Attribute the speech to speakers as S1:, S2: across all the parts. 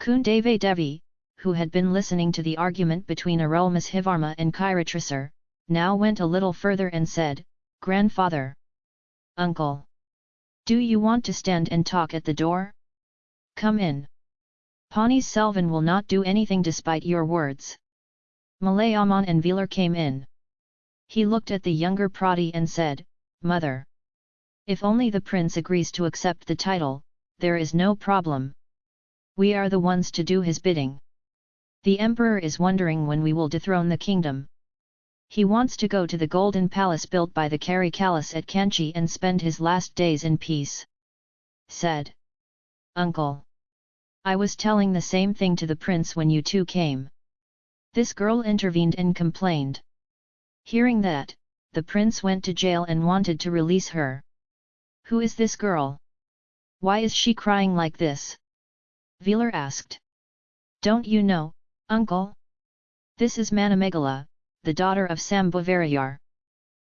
S1: Kundave Devi, who had been listening to the argument between Arulmozhivarma and Kiratrasur, now went a little further and said, Grandfather! Uncle! Do you want to stand and talk at the door? Come in. Pani Selvan will not do anything despite your words. Malayaman and Velar came in. He looked at the younger Prati and said, Mother! If only the prince agrees to accept the title, there is no problem. We are the ones to do his bidding. The emperor is wondering when we will dethrone the kingdom. He wants to go to the golden palace built by the Karikalas at Kanchi and spend his last days in peace. Said. Uncle. I was telling the same thing to the prince when you two came. This girl intervened and complained. Hearing that, the prince went to jail and wanted to release her. Who is this girl? Why is she crying like this? Velar asked. Don't you know, uncle? This is Manamegala, the daughter of Sambhavarayar.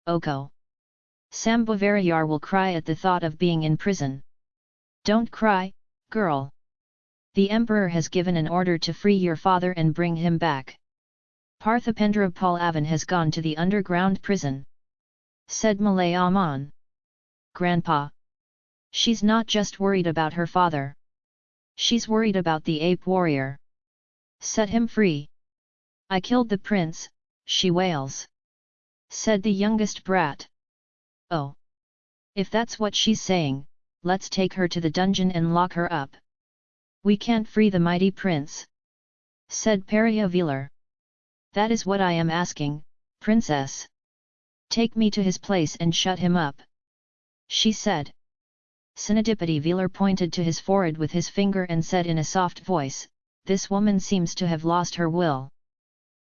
S1: Oko. Sambhavarayar will cry at the thought of being in prison. Don't cry, girl. The emperor has given an order to free your father and bring him back. Parthipendra Palavan has gone to the underground prison. Said Malayaman. Grandpa. She's not just worried about her father. She's worried about the ape warrior. Set him free. I killed the prince, she wails. Said the youngest brat. Oh! If that's what she's saying, let's take her to the dungeon and lock her up. We can't free the mighty prince. Said Velar. That is what I am asking, princess. Take me to his place and shut him up. She said. Sinadipati Velar pointed to his forehead with his finger and said in a soft voice, This woman seems to have lost her will.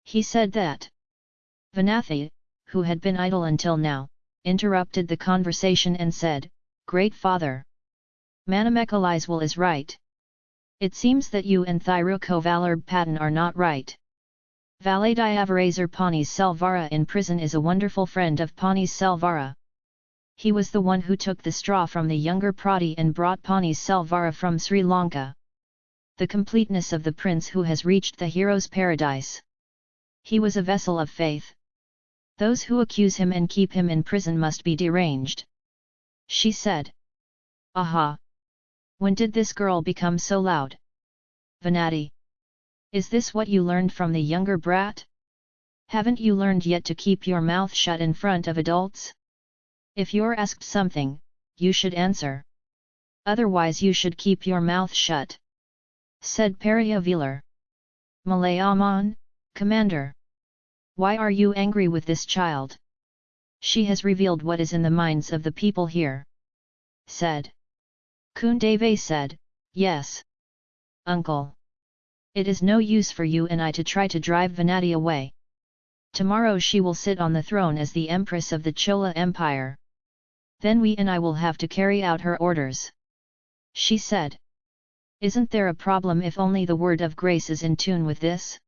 S1: He said that. Vanathi, who had been idle until now, interrupted the conversation and said, Great Father! Manamekali's will is right. It seems that you and Thirukovalarb Patan are not right. Valadiavarazar Panis Selvara in prison is a wonderful friend of Panis Selvara. He was the one who took the straw from the younger Prati and brought Panis Selvara from Sri Lanka. The completeness of the prince who has reached the hero's paradise. He was a vessel of faith. Those who accuse him and keep him in prison must be deranged. She said. Aha! When did this girl become so loud? Vanati. Is this what you learned from the younger brat? Haven't you learned yet to keep your mouth shut in front of adults? If you're asked something, you should answer. Otherwise you should keep your mouth shut. Said Periyavelar. Malayaman, Commander. Why are you angry with this child? She has revealed what is in the minds of the people here. Said. Kundave said, Yes. Uncle. It is no use for you and I to try to drive Vanati away. Tomorrow she will sit on the throne as the Empress of the Chola Empire. Then we and I will have to carry out her orders. She said. Isn't there a problem if only the word of grace is in tune with this?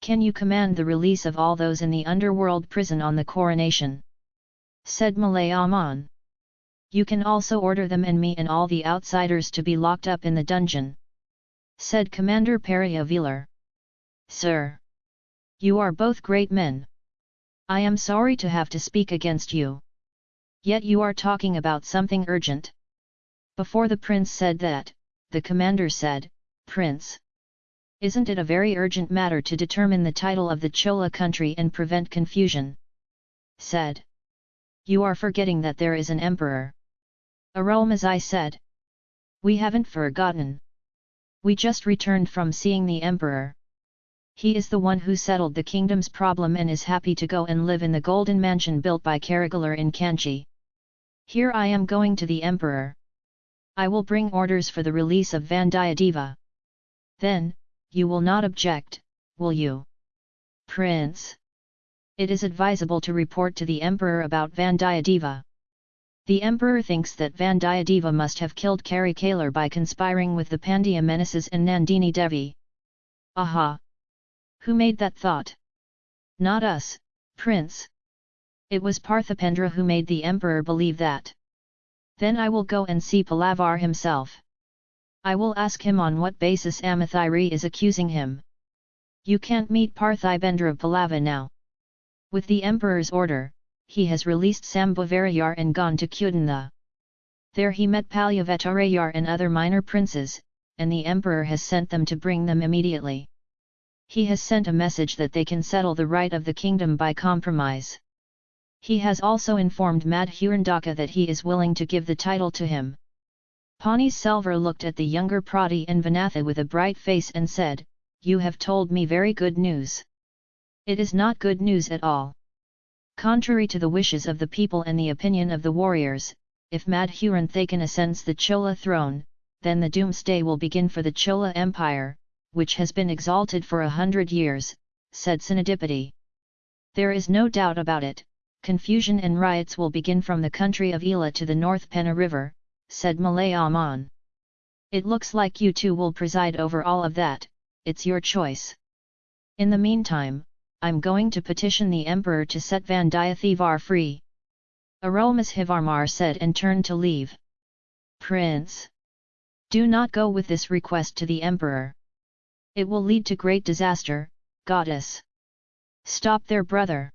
S1: Can you command the release of all those in the underworld prison on the coronation? Said Malayaman. You can also order them and me and all the outsiders to be locked up in the dungeon. Said Commander Periyavelar. Sir! You are both great men. I am sorry to have to speak against you. Yet you are talking about something urgent. Before the prince said that, the commander said, Prince! Isn't it a very urgent matter to determine the title of the Chola country and prevent confusion? Said. You are forgetting that there is an emperor. Arulmozhi said. We haven't forgotten. We just returned from seeing the emperor. He is the one who settled the kingdom's problem and is happy to go and live in the golden mansion built by Karigalar in Kanchi. Here I am going to the emperor. I will bring orders for the release of Vandiyadeva. Then, you will not object, will you? Prince! It is advisable to report to the emperor about Vandiyadeva. The emperor thinks that Vandiyadeva must have killed Karikalar by conspiring with the Pandya menaces and Nandini Devi. Aha! Who made that thought? Not us, prince. It was Parthipendra who made the emperor believe that. Then I will go and see Palavar himself. I will ask him on what basis Amathiri is accusing him. You can't meet Parthibendra of Palava now. With the emperor's order, he has released Sambhavarayar and gone to Kudantha. There he met Palyavetarayar and other minor princes, and the emperor has sent them to bring them immediately. He has sent a message that they can settle the right of the kingdom by compromise. He has also informed Madhurandaka that he is willing to give the title to him. Pani Selvar looked at the younger Prati and Vanatha with a bright face and said, You have told me very good news. It is not good news at all. Contrary to the wishes of the people and the opinion of the warriors, if Madhuranthakan ascends the Chola throne, then the doomsday will begin for the Chola Empire, which has been exalted for a hundred years, said Sinadipati. There is no doubt about it, confusion and riots will begin from the country of Ela to the North Penna River, said Malayaman. It looks like you two will preside over all of that, it's your choice. In the meantime, I'm going to petition the emperor to set Vandiyathevar free. Arulmozhivarmar said and turned to leave. Prince! Do not go with this request to the emperor. It will lead to great disaster, goddess. Stop there brother!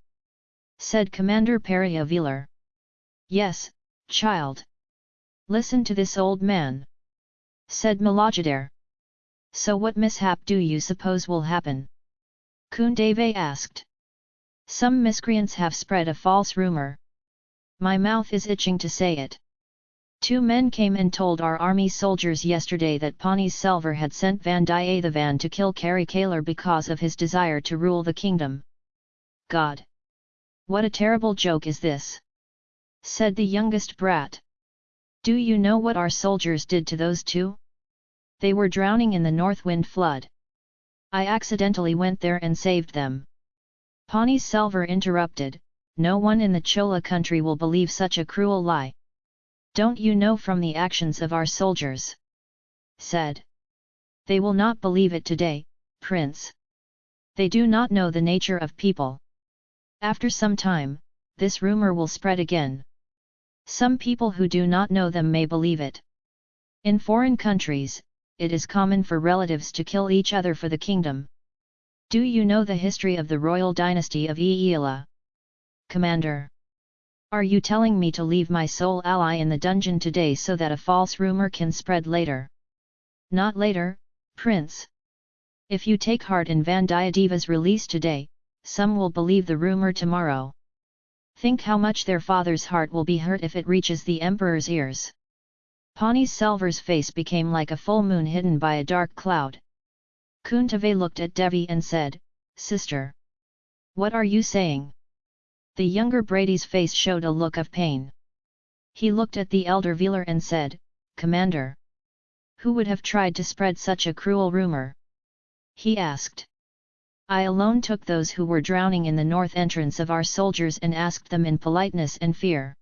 S1: said Commander Periyavelar. Yes, child. Listen to this old man. Said Malajadar. So what mishap do you suppose will happen? Kundave asked. Some miscreants have spread a false rumour. My mouth is itching to say it. Two men came and told our army soldiers yesterday that Pani Selvar had sent Vandiyathevan to kill Karikalar because of his desire to rule the kingdom. God! What a terrible joke is this! said the youngest brat. Do you know what our soldiers did to those two? They were drowning in the north wind flood. I accidentally went there and saved them. Pani Selvar interrupted, no one in the Chola country will believe such a cruel lie. Don't you know from the actions of our soldiers? said. They will not believe it today, prince. They do not know the nature of people. After some time, this rumor will spread again. Some people who do not know them may believe it. In foreign countries, it is common for relatives to kill each other for the kingdom. Do you know the history of the royal dynasty of Eela? Commander! Are you telling me to leave my sole ally in the dungeon today so that a false rumor can spread later? Not later, Prince. If you take heart in Vandiyadeva's release today, some will believe the rumor tomorrow. Think how much their father's heart will be hurt if it reaches the emperor's ears. Pani Selvar's face became like a full moon hidden by a dark cloud. Kundave looked at Devi and said, Sister! What are you saying? The younger Brady's face showed a look of pain. He looked at the elder Velar and said, Commander! Who would have tried to spread such a cruel rumor? He asked. I alone took those who were drowning in the north entrance of our soldiers and asked them in politeness and fear.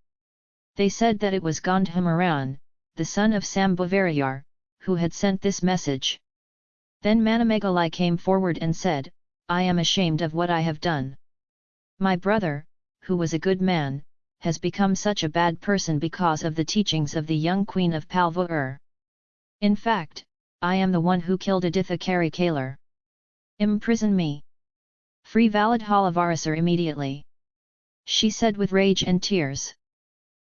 S1: They said that it was Gandhamaran, the son of Sambhavarayar, who had sent this message. Then Manamegalai came forward and said, I am ashamed of what I have done. My brother, who was a good man, has become such a bad person because of the teachings of the young queen of Palvur. In fact, I am the one who killed Aditha Karikalar. Imprison me. Free valid Halavarasar immediately. She said with rage and tears.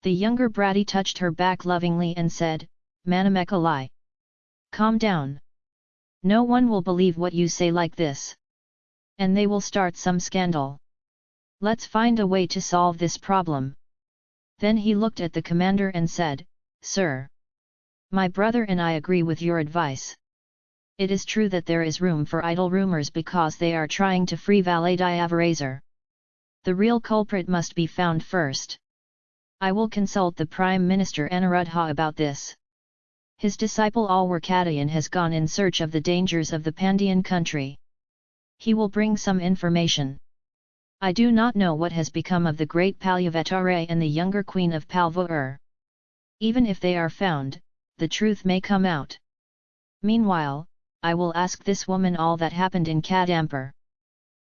S1: The younger Bratty touched her back lovingly and said, Manamekalai. Calm down. No one will believe what you say like this. And they will start some scandal. Let's find a way to solve this problem. Then he looked at the commander and said, Sir! My brother and I agree with your advice. It is true that there is room for idle rumors because they are trying to free Valadiavarazar. The real culprit must be found first. I will consult the Prime Minister Anuruddha about this. His disciple Alwarkadayan has gone in search of the dangers of the Pandian country. He will bring some information. I do not know what has become of the great Palyavatare and the younger queen of Palvur. Even if they are found, the truth may come out. Meanwhile, I will ask this woman all that happened in Kadampur.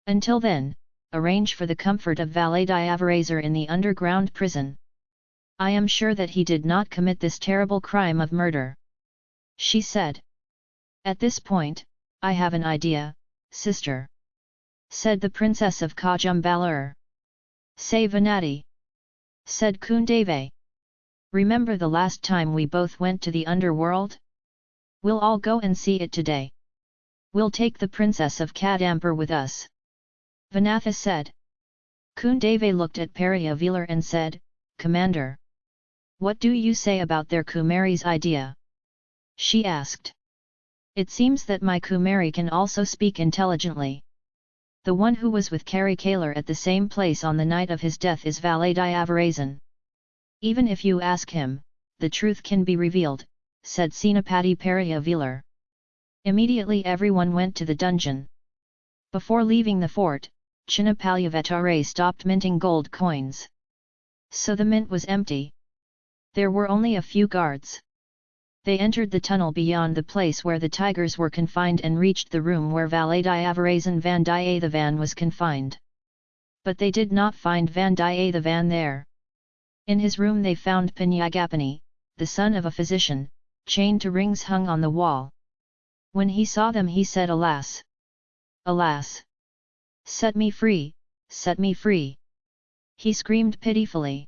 S1: Until then, arrange for the comfort of Valadiavarazar in the underground prison. I am sure that he did not commit this terrible crime of murder. She said. At this point, I have an idea, sister. Said the princess of Kodumbalur. Say Vanati. Said Kundave. Remember the last time we both went to the underworld? We'll all go and see it today. We'll take the princess of Kadampur with us. Vanatha said. Kundave looked at Periyavelar and said, Commander. What do you say about their Kumari's idea? She asked. It seems that my Kumari can also speak intelligently. The one who was with Karikalar at the same place on the night of his death is Valadiyavarazan. Even if you ask him, the truth can be revealed, said Senapati Periyavelar. Immediately everyone went to the dungeon. Before leaving the fort, Chinnapalyavatare stopped minting gold coins. So the mint was empty. There were only a few guards. They entered the tunnel beyond the place where the tigers were confined and reached the room where Valadiyavarazan Vandiyathevan was confined. But they did not find Vandiyathevan there. In his room they found Panyagapani, the son of a physician, chained to rings hung on the wall. When he saw them he said alas! Alas! Set me free, set me free! He screamed pitifully.